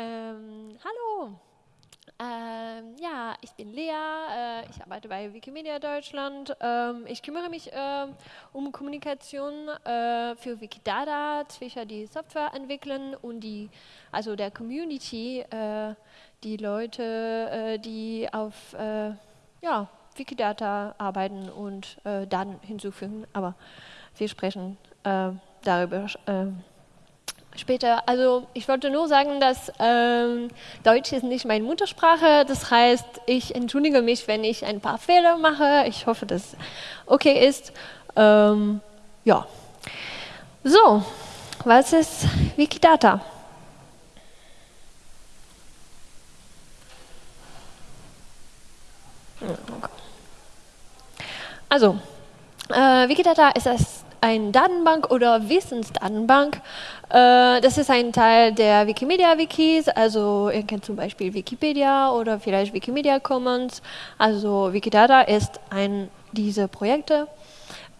Ähm, hallo. Ähm, ja, ich bin Lea, äh, ich arbeite bei Wikimedia Deutschland. Ähm, ich kümmere mich äh, um Kommunikation äh, für Wikidata zwischen die Software entwickeln und die, also der Community, äh, die Leute, äh, die auf äh, ja, Wikidata arbeiten und Daten hinzufügen. Aber wir sprechen darüber später. Also ich wollte nur sagen, dass ähm, Deutsch ist nicht meine Muttersprache. Das heißt, ich entschuldige mich, wenn ich ein paar Fehler mache. Ich hoffe, dass okay ist. Ähm, ja. So, was ist Wikidata? Also, äh, Wikidata ist das eine Datenbank oder Wissensdatenbank. Äh, das ist ein Teil der Wikimedia-Wikis, also ihr kennt zum Beispiel Wikipedia oder vielleicht Wikimedia Commons. Also Wikidata ist ein dieser Projekte.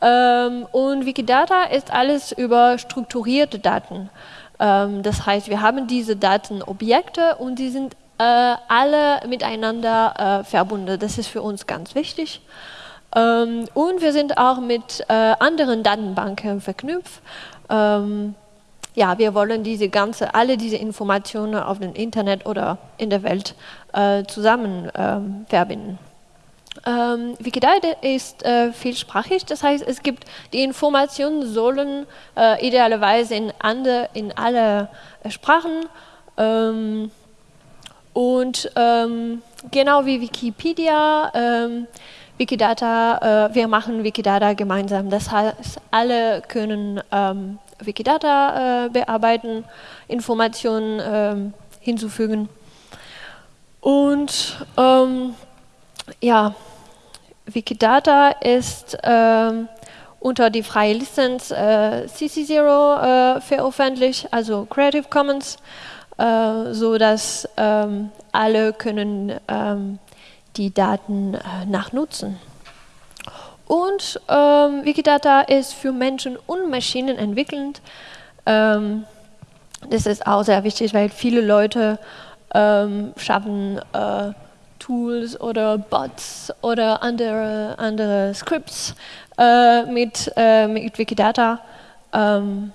Ähm, und Wikidata ist alles über strukturierte Daten. Ähm, das heißt, wir haben diese Datenobjekte und die sind äh, alle miteinander äh, verbunden. Das ist für uns ganz wichtig. Ähm, und wir sind auch mit äh, anderen Datenbanken verknüpft. Ähm, ja, wir wollen diese ganze, alle diese Informationen auf dem Internet oder in der Welt äh, zusammen ähm, verbinden. Ähm, Wikidata ist äh, vielsprachig, das heißt, es gibt die Informationen sollen äh, idealerweise in, ande, in alle äh, Sprachen ähm, und ähm, genau wie Wikipedia Wikidata, äh, wir machen Wikidata gemeinsam. Das heißt, alle können ähm, Wikidata äh, bearbeiten, Informationen ähm, hinzufügen. Und ähm, ja, Wikidata ist ähm, unter die freie Lizenz äh, CC0 äh, veröffentlicht, also Creative Commons, äh, so dass ähm, alle können ähm, die Daten äh, nachnutzen. Und ähm, Wikidata ist für Menschen und Maschinen entwickelt. Ähm, das ist auch sehr wichtig, weil viele Leute ähm, schaffen äh, Tools oder Bots oder andere, andere Scripts äh, mit, äh, mit Wikidata. Ähm,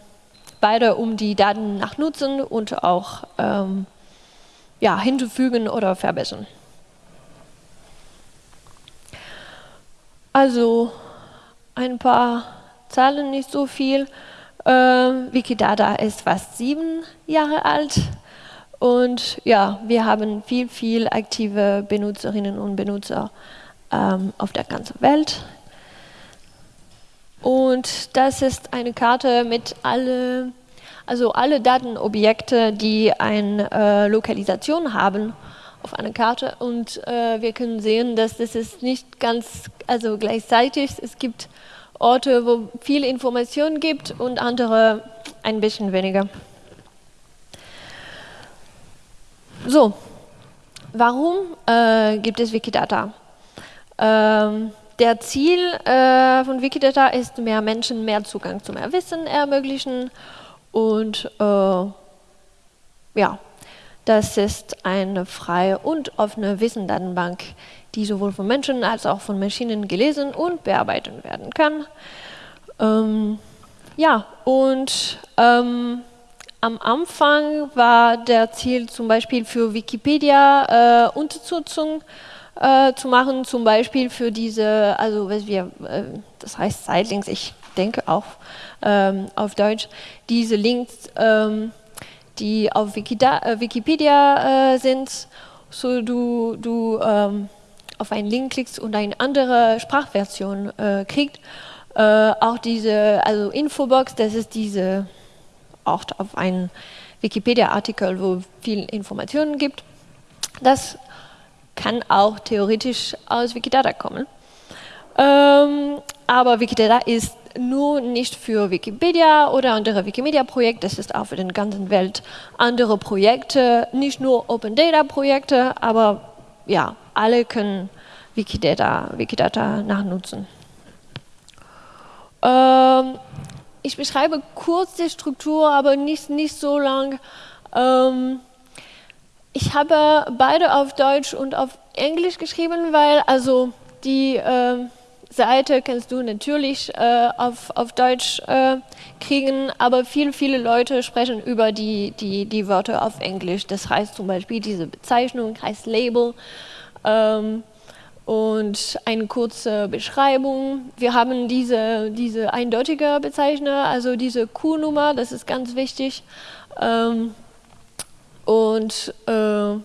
beide um die Daten nachnutzen und auch ähm, ja, hinzufügen oder verbessern. Also ein paar Zahlen, nicht so viel. Ähm, Wikidata ist fast sieben Jahre alt und ja, wir haben viel, viel aktive Benutzerinnen und Benutzer ähm, auf der ganzen Welt. Und das ist eine Karte mit alle, also alle Datenobjekte, die eine äh, Lokalisation haben auf einer Karte und äh, wir können sehen, dass das ist nicht ganz also gleichzeitig. Es gibt Orte, wo viel Information gibt und andere ein bisschen weniger. So, warum äh, gibt es Wikidata? Ähm, der Ziel äh, von Wikidata ist, mehr Menschen mehr Zugang zu mehr Wissen ermöglichen und äh, ja, das ist eine freie und offene Wissensdatenbank, die sowohl von Menschen als auch von Maschinen gelesen und bearbeitet werden kann. Ähm, ja, und ähm, am Anfang war der Ziel zum Beispiel für Wikipedia äh, Unterstützung äh, zu machen, zum Beispiel für diese, also was wir, äh, das heißt Sidelinks, ich denke auch ähm, auf Deutsch, diese Links ähm, die auf Wikida äh, Wikipedia äh, sind, so du, du ähm, auf einen Link klickst und eine andere Sprachversion äh, kriegst. Äh, auch diese, also Infobox, das ist diese Ort auf einen Wikipedia-Artikel, wo viel Informationen gibt. Das kann auch theoretisch aus Wikidata kommen. Ähm, aber Wikidata ist nur nicht für Wikipedia oder andere Wikimedia-Projekte, es ist auch für den ganzen Welt andere Projekte, nicht nur Open Data-Projekte, aber ja, alle können Wikidata, Wikidata nachnutzen. Ähm, ich beschreibe kurz die Struktur, aber nicht, nicht so lang. Ähm, ich habe beide auf Deutsch und auf Englisch geschrieben, weil also die äh, Seite kannst du natürlich äh, auf, auf Deutsch äh, kriegen, aber viele, viele Leute sprechen über die, die, die Wörter auf Englisch. Das heißt zum Beispiel diese Bezeichnung heißt Label ähm, und eine kurze Beschreibung. Wir haben diese, diese eindeutige Bezeichner, also diese Q-Nummer, das ist ganz wichtig. Ähm, und äh,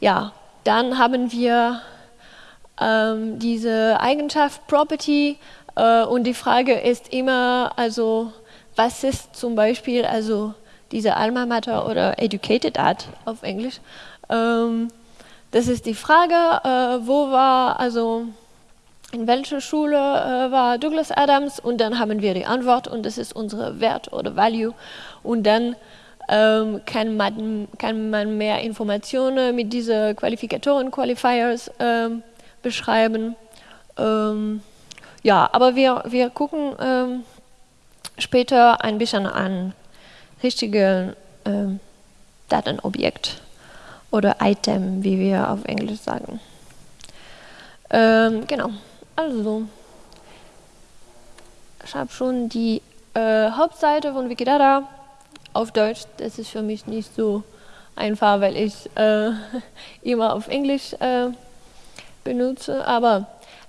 ja, dann haben wir ähm, diese Eigenschaft Property äh, und die Frage ist immer, also was ist zum Beispiel also diese Alma Mater oder Educated Art auf Englisch. Ähm, das ist die Frage, äh, wo war also in welcher Schule äh, war Douglas Adams und dann haben wir die Antwort und das ist unsere Wert oder Value und dann ähm, kann, man, kann man mehr Informationen mit diesen Qualifikatoren, Qualifiers ähm, beschreiben. Ähm, ja, aber wir, wir gucken ähm, später ein bisschen an richtige ähm, Datenobjekt oder Item, wie wir auf Englisch sagen. Ähm, genau, also ich habe schon die äh, Hauptseite von Wikidata auf Deutsch, das ist für mich nicht so einfach, weil ich äh, immer auf Englisch äh, benutze. Aber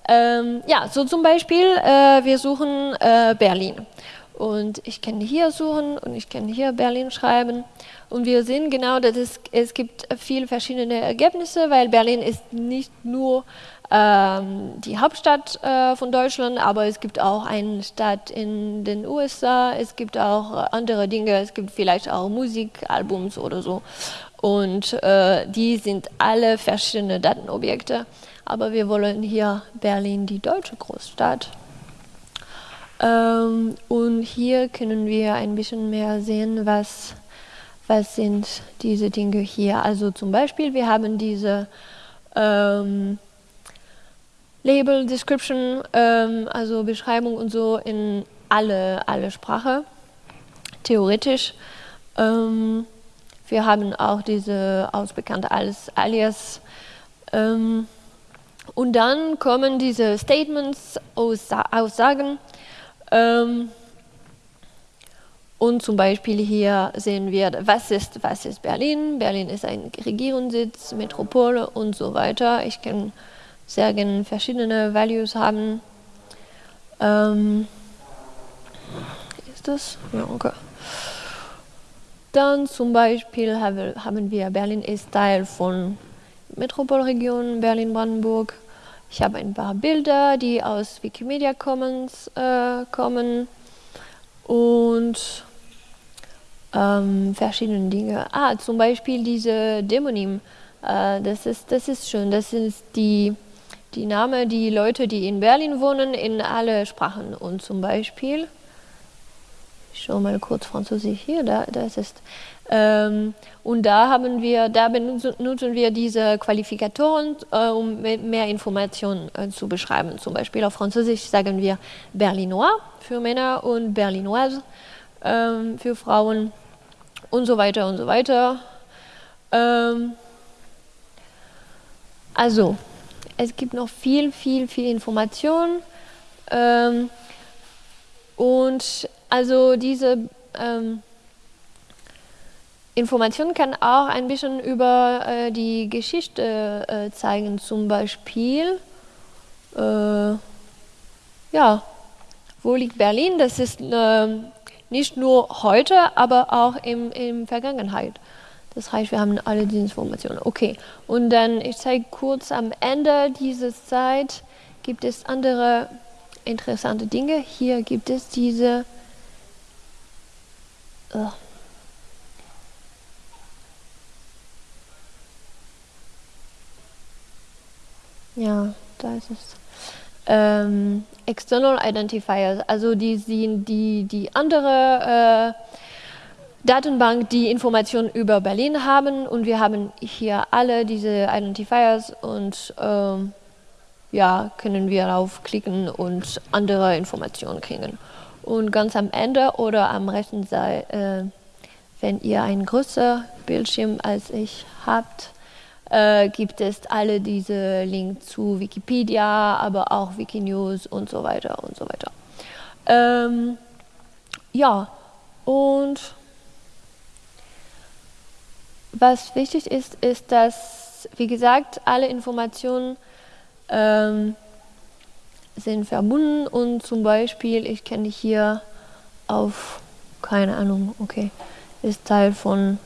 ähm, ja, so zum Beispiel, äh, wir suchen äh, Berlin. Und ich kann hier suchen und ich kann hier Berlin schreiben. Und wir sehen genau, dass es, es gibt viele verschiedene Ergebnisse, weil Berlin ist nicht nur ähm, die Hauptstadt äh, von Deutschland, aber es gibt auch eine Stadt in den USA, es gibt auch andere Dinge, es gibt vielleicht auch Musikalbums oder so. Und äh, die sind alle verschiedene Datenobjekte. Aber wir wollen hier Berlin, die deutsche Großstadt. Ähm, und hier können wir ein bisschen mehr sehen, was, was sind diese Dinge hier. Also zum Beispiel, wir haben diese ähm, Label, Description, ähm, also Beschreibung und so in alle, alle Sprache, theoretisch. Ähm, wir haben auch diese ausbekannte als Alias. Ähm, und dann kommen diese Statements, Aussagen. Ähm, und zum Beispiel hier sehen wir, was ist, was ist Berlin? Berlin ist ein Regierungssitz, Metropole und so weiter. Ich kann sehr gerne verschiedene Values haben. Ähm, ist das? Ja, okay. Dann zum Beispiel haben wir Berlin ist Teil von Metropolregion Berlin-Brandenburg. Ich habe ein paar Bilder, die aus Wikimedia Commons äh, kommen und ähm, verschiedene Dinge. Ah, zum Beispiel diese Demonym. Äh, das, ist, das ist schön. Das sind die, die Namen, die Leute, die in Berlin wohnen, in alle Sprachen. Und zum Beispiel, ich schaue mal kurz Französisch hier, da, das ist und da haben wir, da benutzen wir diese Qualifikatoren, äh, um mehr Informationen äh, zu beschreiben. Zum Beispiel auf Französisch sagen wir Berlinois für Männer und Berlinoise ähm, für Frauen und so weiter und so weiter. Ähm, also, es gibt noch viel, viel, viel Information. Ähm, und also diese ähm, Information kann auch ein bisschen über äh, die Geschichte äh, zeigen, zum Beispiel, äh, ja, wo liegt Berlin? Das ist ähm, nicht nur heute, aber auch im, in Vergangenheit. Das heißt, wir haben alle diese Informationen. Okay, und dann, ich zeige kurz am Ende dieser Zeit, gibt es andere interessante Dinge. Hier gibt es diese... Uh, Ja, da ist es. Ähm, External Identifiers, also die sind die, die andere äh, Datenbank, die Informationen über Berlin haben und wir haben hier alle diese Identifiers und ähm, ja, können wir draufklicken und andere Informationen kriegen. Und ganz am Ende oder am rechten Seite, äh, wenn ihr ein größer Bildschirm als ich habt, äh, gibt es alle diese Links zu Wikipedia, aber auch Wikinews und so weiter und so weiter. Ähm, ja, und was wichtig ist, ist, dass, wie gesagt, alle Informationen ähm, sind verbunden und zum Beispiel, ich kann hier auf, keine Ahnung, okay, ist Teil von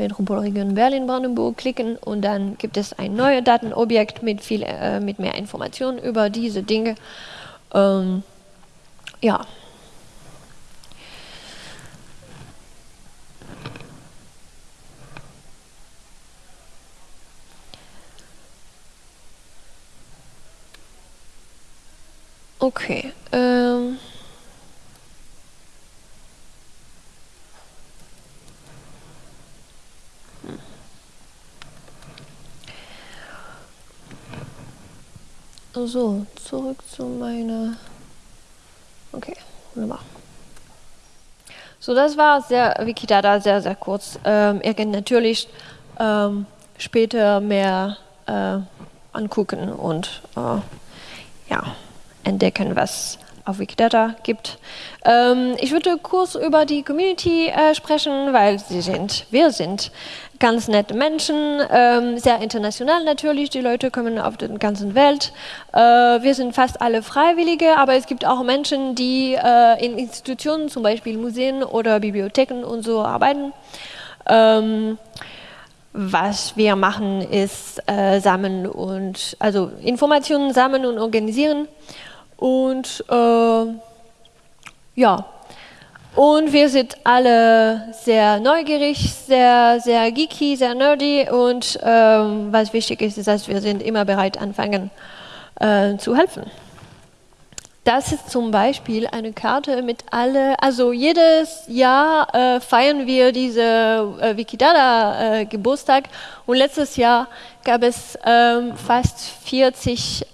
Metropolregion Berlin-Brandenburg klicken und dann gibt es ein neues Datenobjekt mit, viel, äh, mit mehr Informationen über diese Dinge. Ähm, ja. Okay. Ähm So, zurück zu meiner. Okay, wunderbar. So, das war sehr Wikidata sehr, sehr kurz. Ähm, ihr könnt natürlich ähm, später mehr äh, angucken und äh, ja, entdecken, was auf Wikidata gibt. Ähm, ich würde kurz über die Community äh, sprechen, weil sie sind, wir sind ganz nette Menschen, ähm, sehr international natürlich, die Leute kommen auf der ganzen Welt. Äh, wir sind fast alle Freiwillige, aber es gibt auch Menschen, die äh, in Institutionen, zum Beispiel Museen oder Bibliotheken und so arbeiten. Ähm, was wir machen, ist äh, sammeln und also Informationen sammeln und organisieren. Und äh, ja, und wir sind alle sehr neugierig, sehr, sehr geeky, sehr nerdy und ähm, was wichtig ist, ist, dass wir sind immer bereit anfangen äh, zu helfen. Das ist zum Beispiel eine Karte mit alle, also jedes Jahr äh, feiern wir diese äh, Wikidata äh, Geburtstag und letztes Jahr gab es ähm, fast 40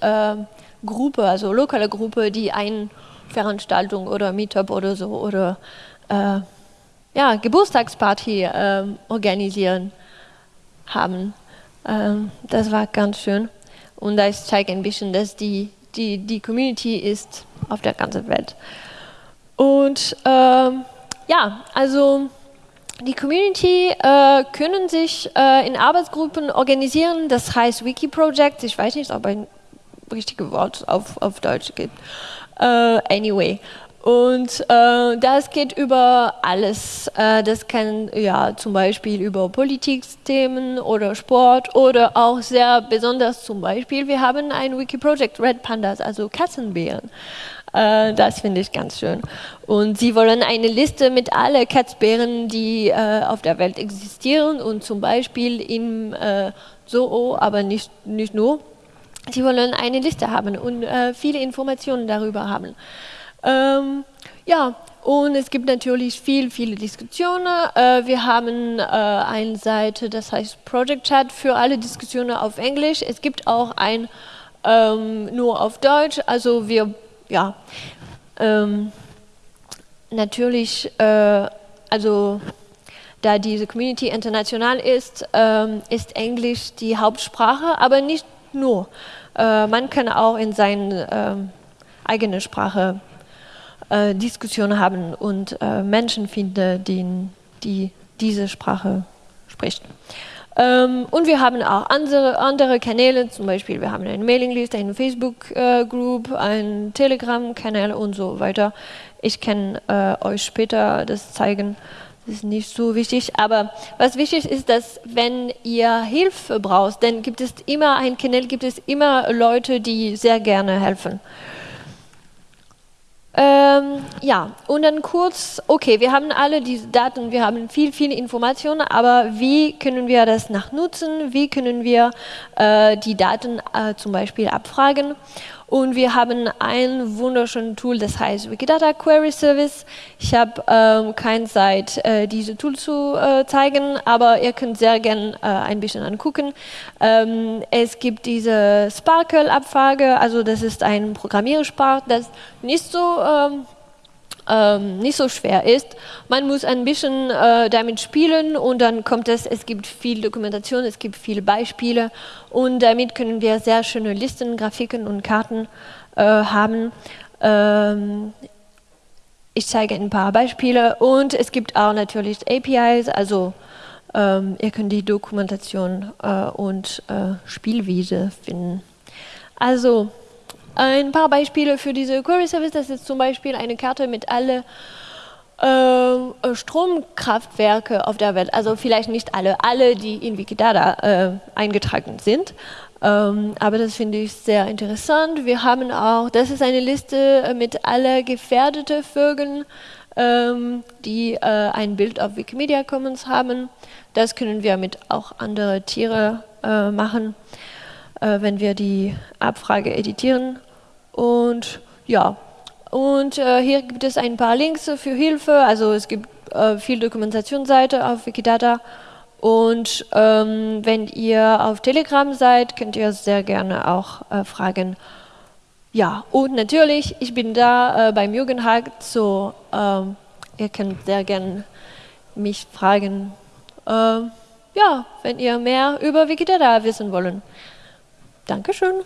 Gruppe, also lokale Gruppe, die eine Veranstaltung oder Meetup oder so oder äh, ja, Geburtstagsparty äh, organisieren haben. Ähm, das war ganz schön. Und das zeigt ein bisschen, dass die, die, die Community ist auf der ganzen Welt. Und ähm, ja, also die Community äh, können sich äh, in Arbeitsgruppen organisieren, das heißt Wiki-Projects. Ich weiß nicht, ob ein richtige Wort auf, auf Deutsch gibt. Uh, anyway. Und äh, das geht über alles. Äh, das kann ja zum Beispiel über Politikthemen oder Sport oder auch sehr besonders zum Beispiel, wir haben ein Wiki-Project Red Pandas, also Katzenbären. Äh, das finde ich ganz schön. Und sie wollen eine Liste mit allen Katzbären, die äh, auf der Welt existieren und zum Beispiel im äh, Zoo, aber nicht, nicht nur, Sie wollen eine Liste haben und äh, viele Informationen darüber haben. Ähm, ja, und es gibt natürlich viel, viele Diskussionen. Äh, wir haben äh, eine Seite, das heißt Project Chat für alle Diskussionen auf Englisch. Es gibt auch ein ähm, nur auf Deutsch. Also wir, ja, ähm, natürlich, äh, also da diese Community international ist, ähm, ist Englisch die Hauptsprache, aber nicht nur. Äh, man kann auch in seiner äh, eigenen Sprache äh, Diskussionen haben und äh, Menschen finden, die, die diese Sprache sprechen. Ähm, und wir haben auch andere, andere Kanäle, zum Beispiel wir haben eine Mailingliste, eine Facebook-Group, einen Telegram-Kanal und so weiter. Ich kann äh, euch später das zeigen. Das ist nicht so wichtig, aber was wichtig ist, dass wenn ihr Hilfe braucht, dann gibt es immer ein Kanal, gibt es immer Leute, die sehr gerne helfen. Ähm, ja, und dann kurz, okay, wir haben alle diese Daten, wir haben viel, viele Informationen, aber wie können wir das nachnutzen? Wie können wir äh, die Daten äh, zum Beispiel abfragen? Und wir haben ein wunderschönes Tool, das heißt Wikidata Query Service. Ich habe ähm, keine Zeit, äh, diese Tool zu äh, zeigen, aber ihr könnt sehr gerne äh, ein bisschen angucken. Ähm, es gibt diese Sparkle-Abfrage, also das ist ein Programmiersprach, das nicht so ähm, ähm, nicht so schwer ist. Man muss ein bisschen äh, damit spielen und dann kommt es, es gibt viel Dokumentation, es gibt viele Beispiele und damit können wir sehr schöne Listen, Grafiken und Karten äh, haben. Ähm, ich zeige ein paar Beispiele und es gibt auch natürlich APIs, also ähm, ihr könnt die Dokumentation äh, und äh, Spielwiese finden. Also ein paar Beispiele für diese Query Service, das ist zum Beispiel eine Karte mit alle äh, Stromkraftwerke auf der Welt, also vielleicht nicht alle, alle, die in Wikidata äh, eingetragen sind. Ähm, aber das finde ich sehr interessant. Wir haben auch, das ist eine Liste mit alle gefährdeten Vögeln, ähm, die äh, ein Bild auf Wikimedia Commons haben. Das können wir mit auch anderen Tieren äh, machen, äh, wenn wir die Abfrage editieren. Und ja, und äh, hier gibt es ein paar Links für Hilfe. Also es gibt äh, viel Dokumentationsseite auf Wikidata. Und ähm, wenn ihr auf Telegram seid, könnt ihr sehr gerne auch äh, fragen. Ja, und natürlich, ich bin da äh, beim Jugendhack, so ähm, ihr könnt sehr gerne mich fragen, äh, ja, wenn ihr mehr über Wikidata wissen wollt. Dankeschön.